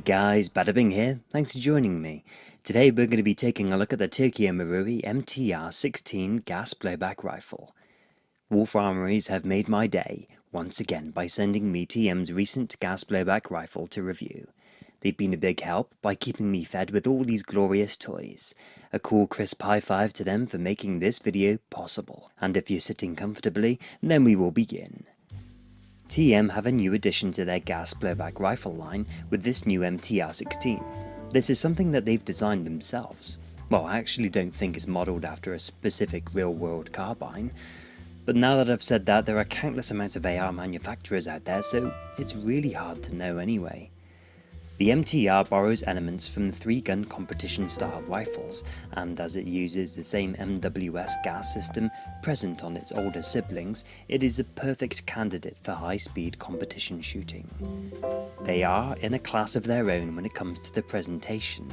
guys, Badabing here, thanks for joining me. Today we're going to be taking a look at the Tokyo Marui MTR-16 gas blowback rifle. Wolf Armouries have made my day, once again, by sending me TM's recent gas blowback rifle to review. They've been a big help by keeping me fed with all these glorious toys. A cool crisp high five to them for making this video possible. And if you're sitting comfortably, then we will begin. TM have a new addition to their gas blowback rifle line with this new MTR-16. This is something that they've designed themselves. Well, I actually don't think it's modelled after a specific real-world carbine, but now that I've said that, there are countless amounts of AR manufacturers out there, so it's really hard to know anyway. The MTR borrows elements from the three-gun competition-style rifles, and as it uses the same MWS gas system present on its older siblings, it is a perfect candidate for high-speed competition shooting. They are in a class of their own when it comes to the presentation.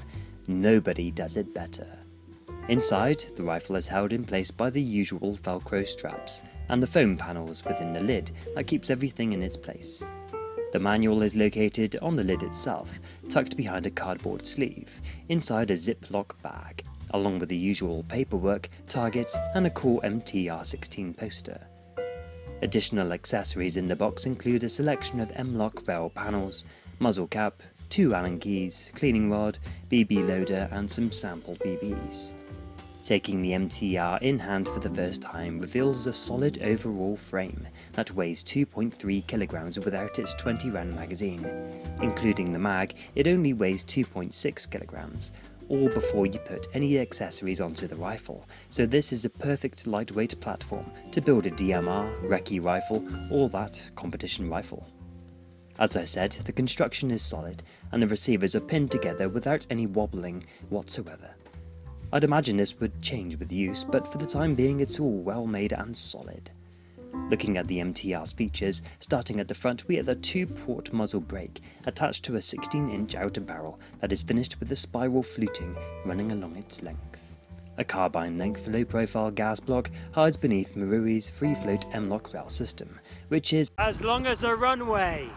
Nobody does it better. Inside, the rifle is held in place by the usual velcro straps, and the foam panels within the lid that keeps everything in its place. The manual is located on the lid itself, tucked behind a cardboard sleeve, inside a Ziploc bag, along with the usual paperwork, targets and a cool MTR-16 poster. Additional accessories in the box include a selection of M-LOK rail panels, muzzle cap, two Allen keys, cleaning rod, BB loader and some sample BBs. Taking the MTR in hand for the first time reveals a solid overall frame that weighs 2.3 kilograms without its 20 round magazine. Including the mag, it only weighs 2.6 kilograms, all before you put any accessories onto the rifle, so this is a perfect lightweight platform to build a DMR, recce rifle, or that competition rifle. As I said, the construction is solid, and the receivers are pinned together without any wobbling whatsoever. I'd imagine this would change with use, but for the time being it's all well made and solid. Looking at the MTR's features, starting at the front we have a 2-port muzzle brake attached to a 16-inch outer barrel that is finished with a spiral fluting running along its length. A carbine-length low-profile gas block hides beneath Marui's free-float M-LOK rail system, which is as long as a runway!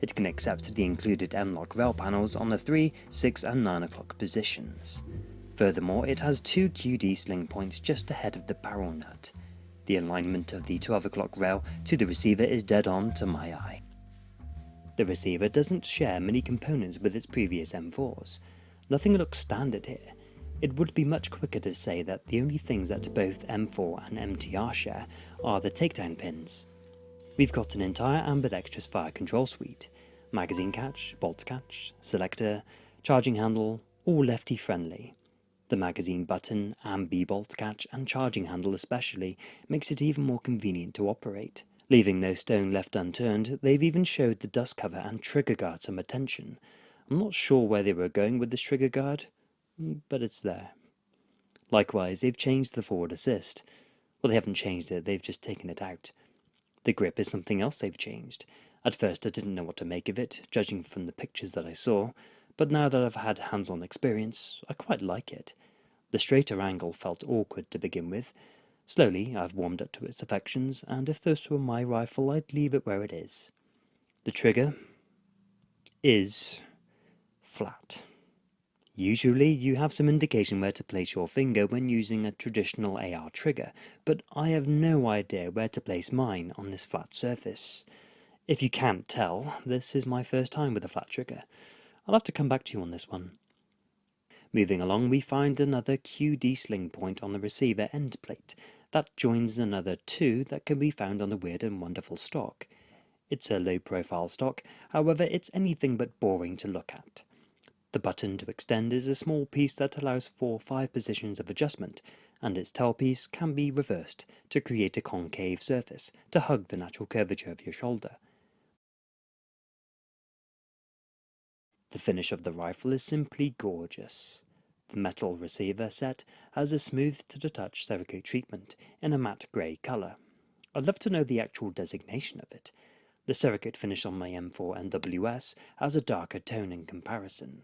It can accept the included M-LOK rail panels on the 3, 6 and 9 o'clock positions. Furthermore, it has two QD sling points just ahead of the barrel nut. The alignment of the 12 o'clock rail to the receiver is dead on to my eye. The receiver doesn't share many components with its previous M4s. Nothing looks standard here. It would be much quicker to say that the only things that both M4 and MTR share are the takedown pins. We've got an entire ambidextrous fire control suite, magazine catch, bolt catch, selector, charging handle, all lefty friendly. The magazine button, ambi bolt catch and charging handle especially makes it even more convenient to operate. Leaving no stone left unturned, they've even showed the dust cover and trigger guard some attention. I'm not sure where they were going with this trigger guard, mm, but it's there. Likewise, they've changed the forward assist. Well, they haven't changed it, they've just taken it out. The grip is something else they've changed. At first I didn't know what to make of it, judging from the pictures that I saw, but now that I've had hands-on experience, I quite like it. The straighter angle felt awkward to begin with. Slowly, I've warmed up to its affections, and if this were my rifle, I'd leave it where it is. The trigger is flat. Usually, you have some indication where to place your finger when using a traditional AR trigger, but I have no idea where to place mine on this flat surface. If you can't tell, this is my first time with a flat trigger. I'll have to come back to you on this one. Moving along, we find another QD sling point on the receiver end plate. That joins another two that can be found on the Weird and Wonderful stock. It's a low-profile stock, however it's anything but boring to look at. The button to extend is a small piece that allows for five positions of adjustment, and its tailpiece can be reversed to create a concave surface to hug the natural curvature of your shoulder. The finish of the rifle is simply gorgeous. The metal receiver set has a smooth to the touch Cerakote treatment in a matte grey colour. I'd love to know the actual designation of it. The Cerakote finish on my M4 MWS has a darker tone in comparison.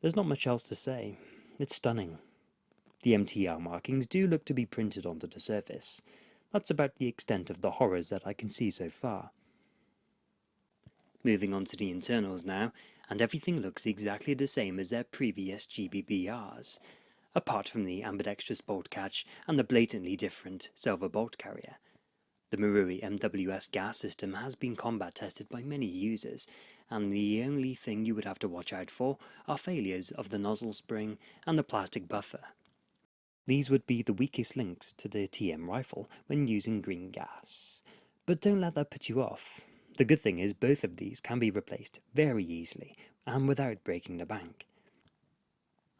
There's not much else to say. It's stunning. The MTR markings do look to be printed onto the surface. That's about the extent of the horrors that I can see so far. Moving on to the internals now, and everything looks exactly the same as their previous GBBRs, apart from the ambidextrous bolt catch and the blatantly different silver bolt carrier. The Marui MWS gas system has been combat tested by many users, and the only thing you would have to watch out for are failures of the nozzle spring and the plastic buffer. These would be the weakest links to the TM rifle when using green gas. But don't let that put you off. The good thing is both of these can be replaced very easily and without breaking the bank.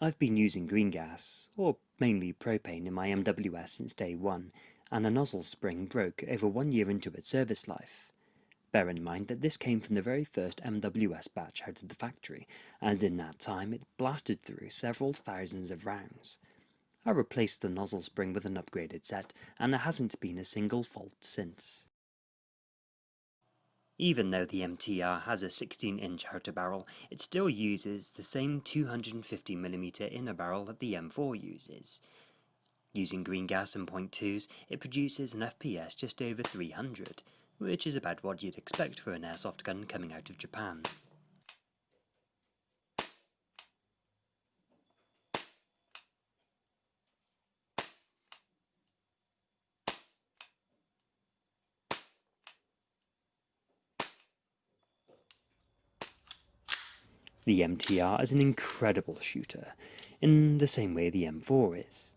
I've been using green gas, or mainly propane in my MWS since day one, and the nozzle spring broke over one year into its service life. Bear in mind that this came from the very first MWS batch out of the factory, and in that time it blasted through several thousands of rounds. I replaced the nozzle spring with an upgraded set, and there hasn't been a single fault since. Even though the MTR has a 16-inch outer barrel, it still uses the same 250mm inner barrel that the M4 uses. Using green gas and .2s, it produces an FPS just over 300, which is about what you'd expect for an airsoft gun coming out of Japan. The MTR is an incredible shooter, in the same way the M4 is.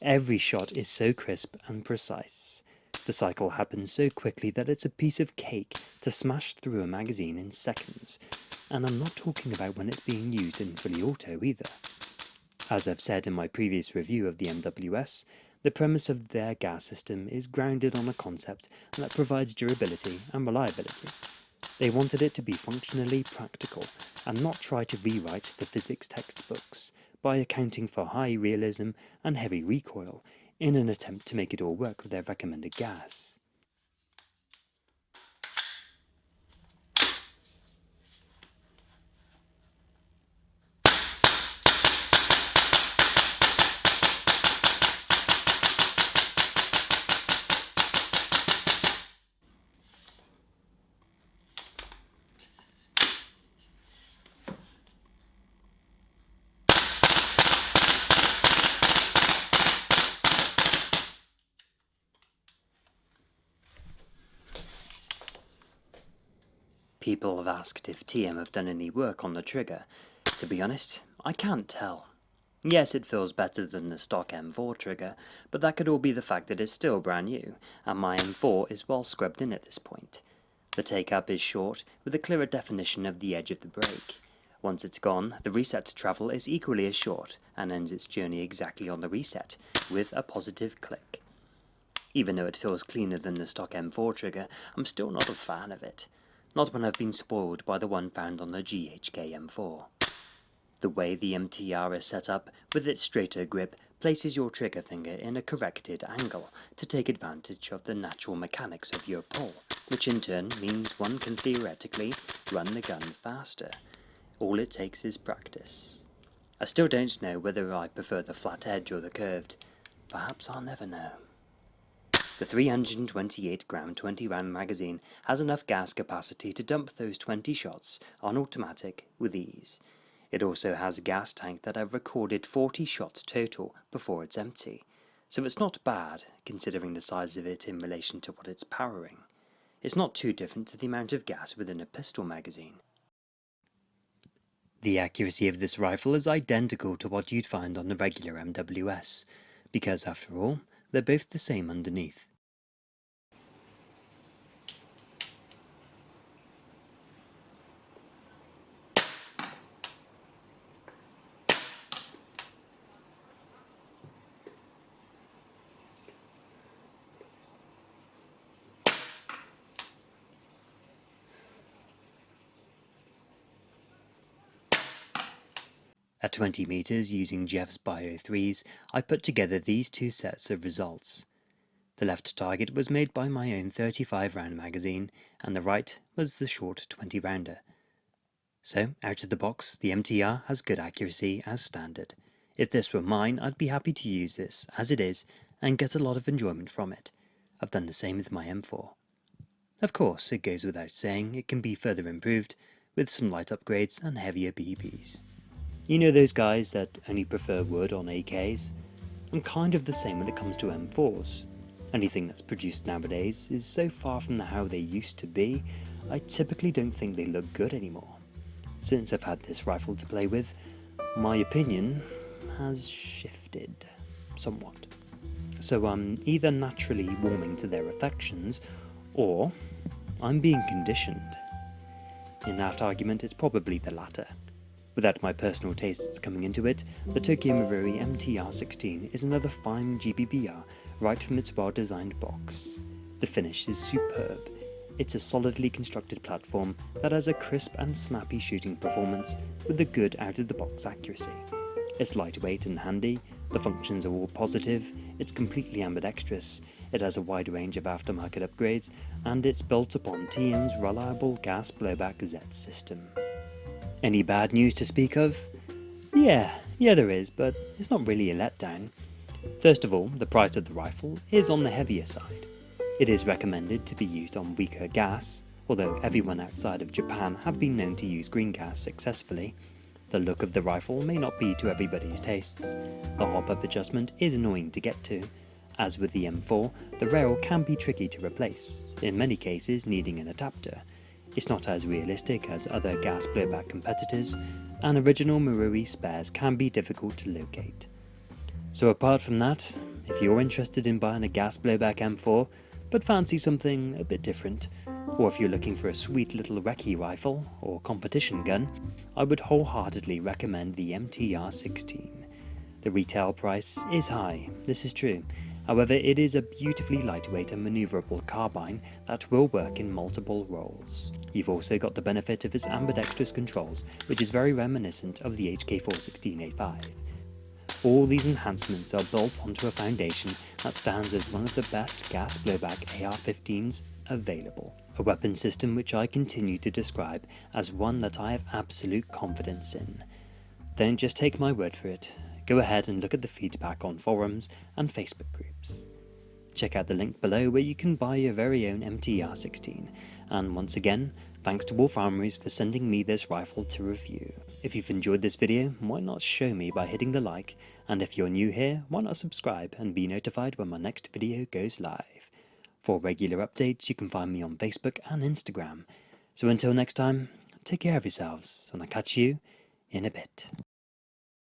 Every shot is so crisp and precise. The cycle happens so quickly that it's a piece of cake to smash through a magazine in seconds, and I'm not talking about when it's being used in fully auto either. As I've said in my previous review of the MWS, the premise of their gas system is grounded on a concept that provides durability and reliability. They wanted it to be functionally practical and not try to rewrite the physics textbooks by accounting for high realism and heavy recoil in an attempt to make it all work with their recommended gas. People have asked if TM have done any work on the trigger. To be honest, I can't tell. Yes, it feels better than the stock M4 trigger, but that could all be the fact that it's still brand new, and my M4 is well scrubbed in at this point. The take-up is short, with a clearer definition of the edge of the break. Once it's gone, the reset to travel is equally as short, and ends its journey exactly on the reset, with a positive click. Even though it feels cleaner than the stock M4 trigger, I'm still not a fan of it not when I've been spoiled by the one found on the GHK M4. The way the MTR is set up, with its straighter grip, places your trigger finger in a corrected angle to take advantage of the natural mechanics of your pull, which in turn means one can theoretically run the gun faster. All it takes is practice. I still don't know whether I prefer the flat edge or the curved. Perhaps I'll never know. The 328 gram 20 round magazine has enough gas capacity to dump those 20 shots on automatic with ease. It also has a gas tank that I've recorded 40 shots total before it's empty, so it's not bad considering the size of it in relation to what it's powering. It's not too different to the amount of gas within a pistol magazine. The accuracy of this rifle is identical to what you'd find on the regular MWS, because after all, they're both the same underneath. At 20 meters using Jeff's Bio 3s, I put together these two sets of results. The left target was made by my own 35 round magazine, and the right was the short 20 rounder. So, out of the box, the MTR has good accuracy as standard. If this were mine, I'd be happy to use this, as it is, and get a lot of enjoyment from it. I've done the same with my M4. Of course, it goes without saying, it can be further improved, with some light upgrades and heavier BBs. You know those guys that only prefer wood on AKs? I'm kind of the same when it comes to M4s. Anything that's produced nowadays is so far from how they used to be, I typically don't think they look good anymore. Since I've had this rifle to play with, my opinion has shifted somewhat. So I'm either naturally warming to their affections, or I'm being conditioned. In that argument, it's probably the latter. Without my personal tastes coming into it, the Tokyo Marui MTR16 is another fine GBBR right from its well-designed box. The finish is superb. It's a solidly constructed platform that has a crisp and snappy shooting performance with a good out-of-the-box accuracy. It's lightweight and handy, the functions are all positive, it's completely ambidextrous, it has a wide range of aftermarket upgrades, and it's built upon TM's reliable gas blowback Z system. Any bad news to speak of? Yeah, yeah there is, but it's not really a letdown. First of all, the price of the rifle is on the heavier side. It is recommended to be used on weaker gas, although everyone outside of Japan have been known to use green gas successfully. The look of the rifle may not be to everybody's tastes. The hop-up adjustment is annoying to get to. As with the M4, the rail can be tricky to replace, in many cases needing an adapter, it's not as realistic as other gas blowback competitors, and original Marui spares can be difficult to locate. So apart from that, if you're interested in buying a gas blowback M4, but fancy something a bit different, or if you're looking for a sweet little recce rifle or competition gun, I would wholeheartedly recommend the MTR-16. The retail price is high, this is true, However, it is a beautifully lightweight and manoeuvrable carbine that will work in multiple roles. You've also got the benefit of its ambidextrous controls, which is very reminiscent of the HK416A5. All these enhancements are built onto a foundation that stands as one of the best gas blowback AR-15s available, a weapon system which I continue to describe as one that I have absolute confidence in. Don't just take my word for it, go ahead and look at the feedback on forums and Facebook groups. Check out the link below where you can buy your very own MTR-16, and once again, thanks to Wolf Armouries for sending me this rifle to review. If you've enjoyed this video, why not show me by hitting the like, and if you're new here, why not subscribe and be notified when my next video goes live. For regular updates, you can find me on Facebook and Instagram. So until next time, take care of yourselves, and I'll catch you in a bit.